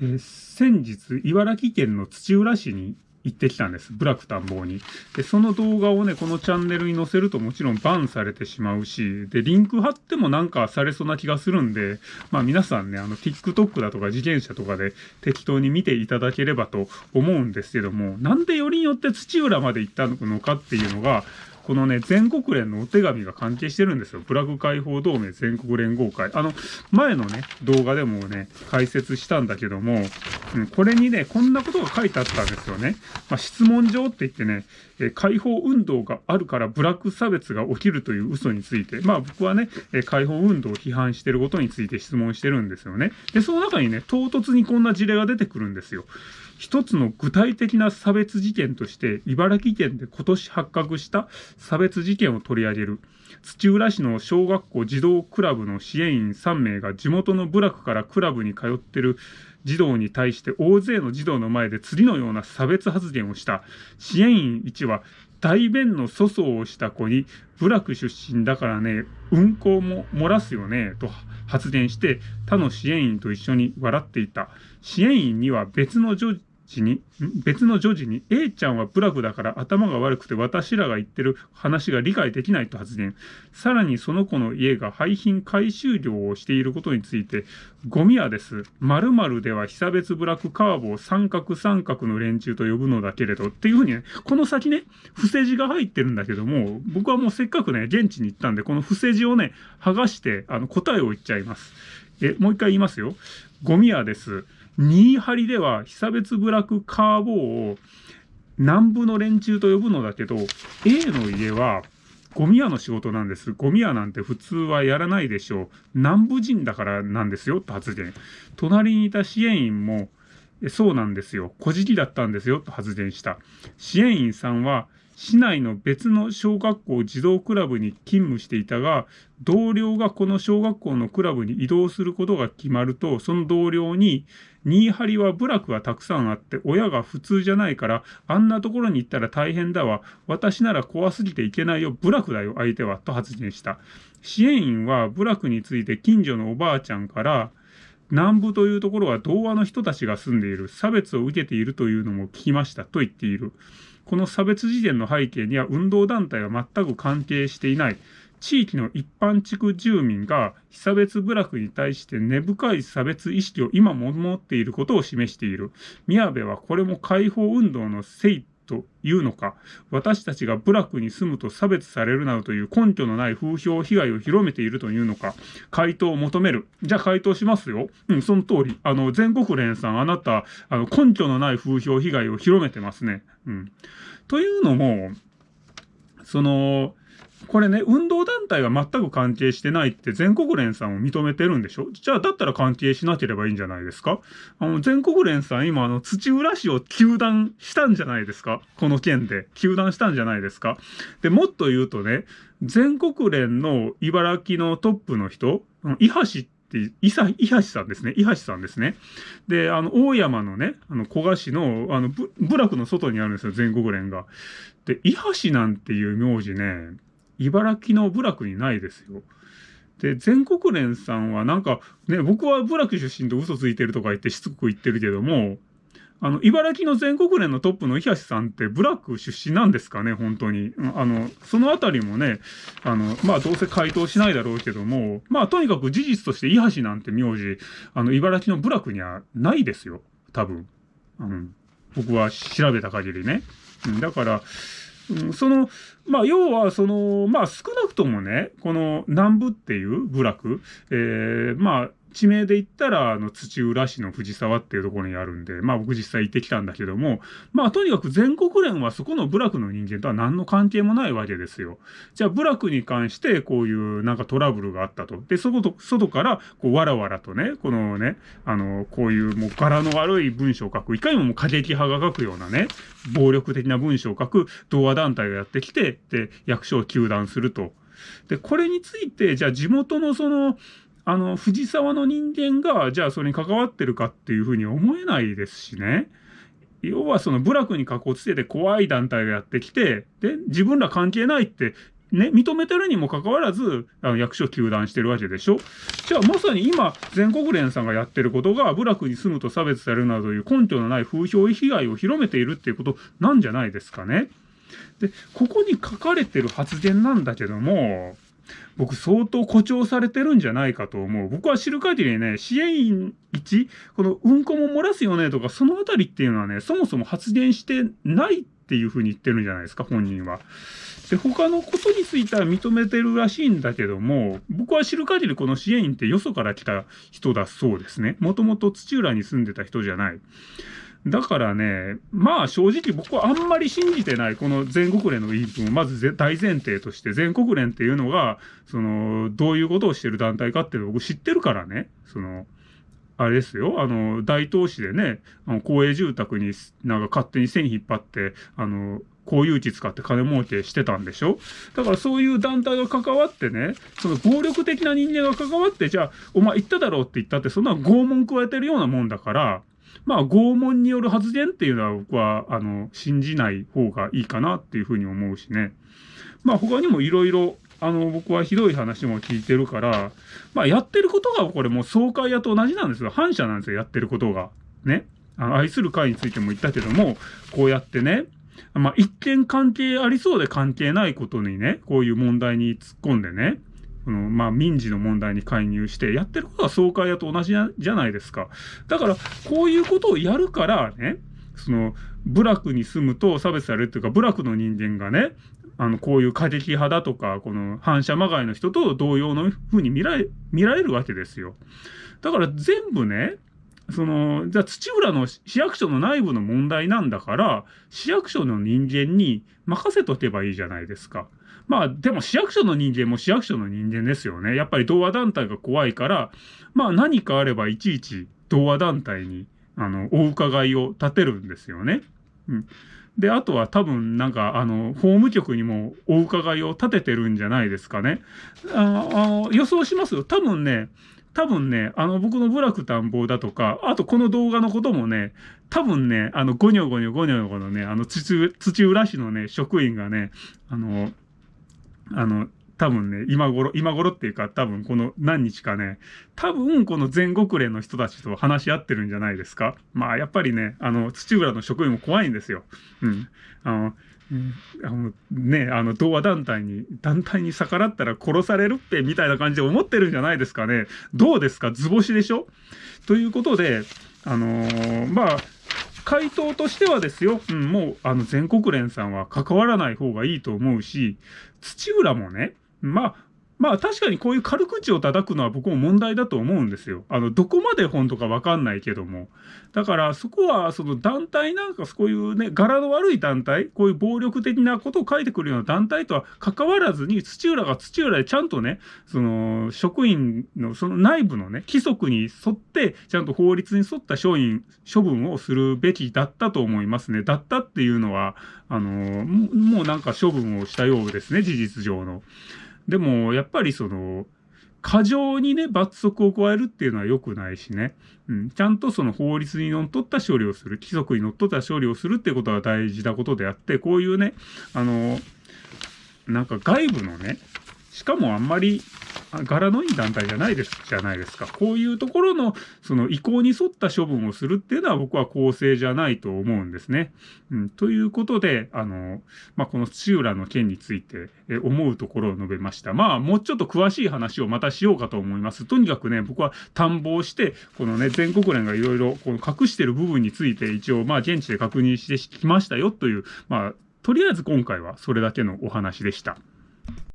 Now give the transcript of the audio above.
えー、先日、茨城県の土浦市に行ってきたんです。ブラック探訪に。で、その動画をね、このチャンネルに載せるともちろんバンされてしまうし、で、リンク貼ってもなんかされそうな気がするんで、まあ皆さんね、あの、TikTok だとか自転車とかで適当に見ていただければと思うんですけども、なんでよりによって土浦まで行ったのかっていうのが、このね、全国連のお手紙が関係してるんですよ。プラグ解放同盟全国連合会。あの、前のね、動画でもね、解説したんだけども、うん、これにね、こんなことが書いてあったんですよね。まあ、質問状って言ってね、え解放運動があるからブラック差別が起きるという嘘について、まあ僕はね、え解放運動を批判してることについて質問してるんですよね。で、その中にね、唐突にこんな事例が出てくるんですよ。一つの具体的な差別事件として、茨城県で今年発覚した差別事件を取り上げる。土浦市の小学校児童クラブの支援員3名が地元の部落からクラブに通ってる児童に対して大勢の児童の前で次のような差別発言をした。支援員1は大便の粗相をした子に部落出身だからね、うんこも漏らすよね、と発言して他の支援員と一緒に笑っていた。支援員には別の女時に、別の女児に、A ちゃんはブラグだから頭が悪くて私らが言ってる話が理解できないと発言。さらにその子の家が廃品回収業をしていることについて、ゴミ屋です。〇〇では被差別ブラックカーボを三角三角の連中と呼ぶのだけれど、っていうふうにね、この先ね、伏せ字が入ってるんだけども、僕はもうせっかくね、現地に行ったんで、この伏せ字をね、剥がして、あの、答えを言っちゃいます。え、もう一回言いますよ。ゴミ屋です。新張では被差別部落カーボーを南部の連中と呼ぶのだけど、A の家はゴミ屋の仕事なんです。ゴミ屋なんて普通はやらないでしょう。南部人だからなんですよ、と発言。隣にいた支援員も、そうなんですよ。小じきだったんですよ、と発言した。支援員さんは、市内の別の小学校児童クラブに勤務していたが、同僚がこの小学校のクラブに移動することが決まると、その同僚に、新張りは部落がたくさんあって、親が普通じゃないから、あんなところに行ったら大変だわ。私なら怖すぎていけないよ。部落だよ、相手は。と発言した。支援員は部落について近所のおばあちゃんから、南部というところは童話の人たちが住んでいる。差別を受けているというのも聞きました。と言っている。この差別事件の背景には運動団体は全く関係していない。地域の一般地区住民が被差別部落に対して根深い差別意識を今も持っていることを示している。宮部はこれも解放運動のせいというのか、私たちが部落に住むと差別されるなどという根拠のない風評被害を広めているというのか、回答を求める。じゃあ回答しますよ。うん、その通り。あの、全国連さん、あなた、あの、根拠のない風評被害を広めてますね。うん。というのも、その、これね、運動団体は全く関係してないって全国連さんを認めてるんでしょ？じゃあ、だったら関係しなければいいんじゃないですか？あの、全国連さん今、あの、土浦市を休団したんじゃないですか？この件で。休団したんじゃないですか？で、もっと言うとね、全国連の茨城のトップの人、伊橋って伊佐、伊橋さんですね。伊橋さんですね。で、あの、大山のね、あの、古賀市の、あの、部落の外にあるんですよ、全国連が。で、伊橋なんていう名字ね、茨城の部落にないですよ。で、全国連さんはなんか、ね、僕は部落出身と嘘ついてるとか言ってしつこく言ってるけども、あの、茨城の全国連のトップの伊橋さんってブラック出身なんですかね、本当に。あの、そのあたりもね、あの、まあどうせ回答しないだろうけども、まあとにかく事実として伊橋なんて名字、あの、茨城の部落にはないですよ、多分。うん。僕は調べた限りね。うん、だから、その、まあ、要は、その、まあ、少なくともね、この南部っていう部落、えー、まあ、地名で言ったら、あの、土浦市の藤沢っていうところにあるんで、まあ僕実際行ってきたんだけども、まあとにかく全国連はそこの部落の人間とは何の関係もないわけですよ。じゃあ部落に関してこういうなんかトラブルがあったと。で、そこと、外からこうわらわらとね、このね、あの、こういうもう柄の悪い文章を書く、いかにももう過激派が書くようなね、暴力的な文章を書く童話団体がやってきて、で、役所を糾弾すると。で、これについて、じゃあ地元のその、あの、藤沢の人間が、じゃあそれに関わってるかっていうふうに思えないですしね。要はその部落に囲ってて怖い団体がやってきて、で、自分ら関係ないってね、認めてるにもかかわらず、あの役所休断してるわけでしょじゃあまさに今、全国連さんがやってることが、部落に住むと差別されるなどいう根拠のない風評被害を広めているっていうことなんじゃないですかね。で、ここに書かれてる発言なんだけども、僕相当誇張されてるんじゃないかと思う。僕は知る限りね、支援員1、このうんこも漏らすよねとか、そのあたりっていうのはね、そもそも発言してないっていうふうに言ってるんじゃないですか、本人は。で、他のことについては認めてるらしいんだけども、僕は知る限りこの支援員ってよそから来た人だそうですね。もともと土浦に住んでた人じゃない。だからね、まあ正直僕はあんまり信じてない、この全国連の言い分を。まず大前提として、全国連っていうのが、その、どういうことをしてる団体かっていうのを僕知ってるからね、その、あれですよ、あの、大東市でね、あの公営住宅になんか勝手に線引っ張って、あの、公有地使って金儲けしてたんでしょ。だからそういう団体が関わってね、その暴力的な人間が関わって、じゃあ、お前言っただろうって言ったって、そんな拷問加えてるようなもんだから、まあ、拷問による発言っていうのは僕は、あの、信じない方がいいかなっていうふうに思うしね。まあ、他にもいろいろ、あの、僕はひどい話も聞いてるから、まあ、やってることがこれもう総会屋と同じなんですよ。反社なんですよ、やってることが。ね。あの愛する会についても言ったけども、こうやってね、まあ、一見関係ありそうで関係ないことにね、こういう問題に突っ込んでね、この、まあ、民事の問題に介入して、やってることは総会屋と同じじゃないですか。だから、こういうことをやるからね、その、部落に住むと差別されるというか、部落の人間がね、あの、こういう過激派だとか、この反射まがいの人と同様のふうに見られ、見られるわけですよ。だから全部ね、その、じゃあ土浦の市役所の内部の問題なんだから、市役所の人間に任せとけばいいじゃないですか。まあ、でも市役所の人間も市役所の人間ですよね。やっぱり同和団体が怖いから、まあ何かあればいちいち同和団体に、あの、お伺いを立てるんですよね。うん。で、あとは多分なんか、あの、法務局にもお伺いを立ててるんじゃないですかね。あの、予想しますよ。多分ね、多分ね、あの、僕の部落探訪だとか、あとこの動画のこともね、多分ね、あの、ゴニョゴニョゴニョゴのね、あの、土、土浦市のね、職員がね、あの、あの、多分ね、今頃、今頃っていうか多分この何日かね、多分この全国連の人たちと話し合ってるんじゃないですか。まあやっぱりね、あの、土浦の職員も怖いんですよ。うん。あの、あのね、あの、童話団体に、団体に逆らったら殺されるって、みたいな感じで思ってるんじゃないですかね。どうですか？図星でしょ？ということで、あのー、まあ、回答としてはですよ、うん、もう、あの、全国連さんは関わらない方がいいと思うし、土浦もね、まあ、まあ確かにこういう軽口を叩くのは僕も問題だと思うんですよ。あの、どこまで本とかわかんないけども。だからそこはその団体なんかそういうね、柄の悪い団体、こういう暴力的なことを書いてくるような団体とは関わらずに、土浦が土浦でちゃんとね、その職員のその内部のね、規則に沿って、ちゃんと法律に沿った処員、処分をするべきだったと思いますね。だったっていうのは、あの、もうなんか処分をしたようですね、事実上の。でも、やっぱりその、過剰にね、罰則を加えるっていうのは良くないしね。うん。ちゃんとその法律にのっとった処理をする、規則にのっとった処理をするっていうことは大事なことであって、こういうね、あの、なんか外部のね、しかもあんまり柄のいい団体じゃないです、じゃないですか。こういうところの、その意向に沿った処分をするっていうのは僕は公正じゃないと思うんですね。うん、ということで、あの、まあ、この土浦の件について、え思うところを述べました。まあ、もうちょっと詳しい話をまたしようかと思います。とにかくね、僕は探訪して、このね、全国連がいろいろ隠してる部分について一応、まあ、現地で確認してきましたよという、まあ、とりあえず今回はそれだけのお話でした。